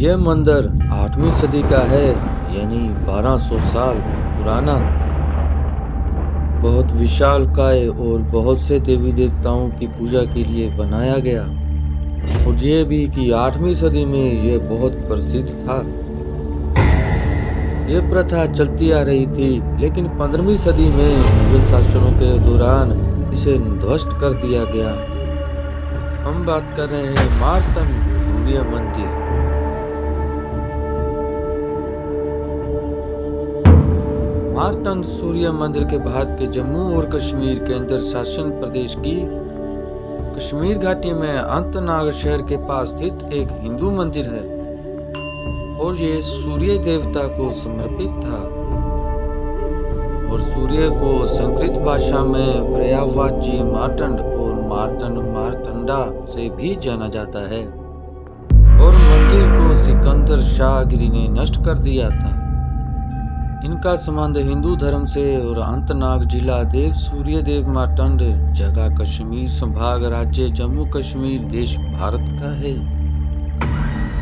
यह मंदिर आठवीं सदी का है, यानी 1200 साल पुराना। बहुत विशाल काय और बहुत से देवी देवताओं की पूजा के लिए बनाया गया। और ये भी कि आठवीं सदी में यह बहुत प्रसिद्ध था। ये प्रथा चलती आ रही थी, लेकिन पंद्रहवीं सदी में मुगल शासनों के दौरान इसे ध्वस्त कर दिया गया। हम बात कर रहे हैं मार्तन सूर्य मंदिर। मार्तंड सूर्य मंदिर के भारत के जम्मू और कश्मीर केंद्र शासन प्रदेश की कश्मीर घाटी में अंतनाग शहर के पास स्थित एक हिंदू मंदिर है। और ये सूर्य देवता को समर्पित था। और सूर्य को संस्कृत भाषा में पर्यावाची मार्तंड और मार्तंड मार्तंडा से भी जाना जाता है। और मंदिर को सिकंदर शाहगिरी ने नष्ट कर दिया था। इनका संबंध हिंदू धर्म से और अंतनाग जिला देव सूर्य देव मार्तंड जगह कश्मीर संभाग राज्य जम्मू कश्मीर देश भारत का है।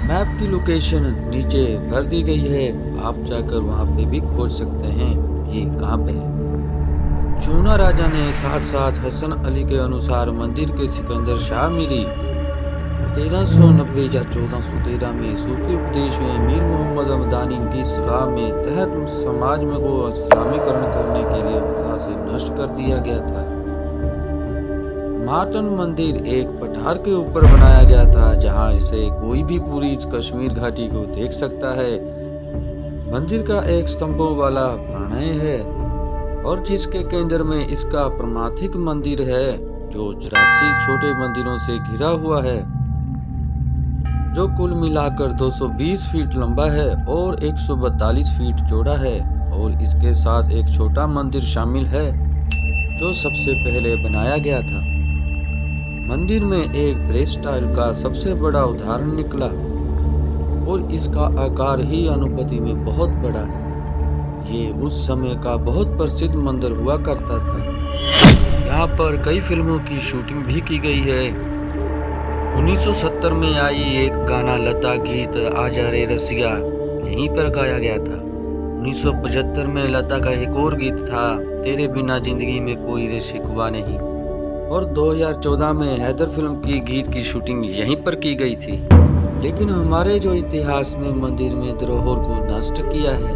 मैप की लोकेशन नीचे भर दी गई है। आप जाकर वहाँ पे भी खोज सकते हैं। ये कहाँ पे है? चूना राजा ने साथ साथ हसन अली के अनुसार मंदिर के सिकंदर शाह मिली। तेरह सौ नब्बे या चौदह सौ तेरह में सूफी उपदेश में मीर मोहम्मद अमदानी की सलाह में तहत समाज में को इस्लामीकरण करने के लिए से नष्ट कर दिया गया था। मार्टन मंदिर एक पठार के ऊपर बनाया गया था, जहाँ से कोई भी पूरी कश्मीर घाटी को देख सकता है। मंदिर का एक स्तंभों वाला प्रणय है, और जिसके केंद्र में इसका प्रमाथिक मंदिर है, जो चौरासी छोटे मंदिरों से घिरा हुआ है। जो कुल मिलाकर 220 फीट लंबा है और 142 फीट चौड़ा है और इसके साथ एक छोटा मंदिर शामिल है, जो सबसे पहले बनाया गया था। मंदिर में एक ब्रेस स्टाइल का सबसे बड़ा उदाहरण निकला और इसका आकार ही अनुपति में बहुत बड़ा है। ये उस समय का बहुत प्रसिद्ध मंदिर हुआ करता था। यहाँ पर कई फ़िल्मों की शूटिंग भी की गई है। 1970 में आई एक गाना लता गीत आजा रे रसिया, यहीं पर गाया गया था। 1975 में लता का एक और गीत था, तेरे बिना ज़िंदगी में कोई रे शिकवा नहीं। और 2014 में हैदर फ़िल्म की गीत की शूटिंग यहीं पर की गई थी। लेकिन हमारे जो इतिहास में मंदिर में धरोहर को नष्ट किया है,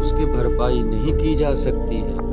उसकी भरपाई नहीं की जा सकती है।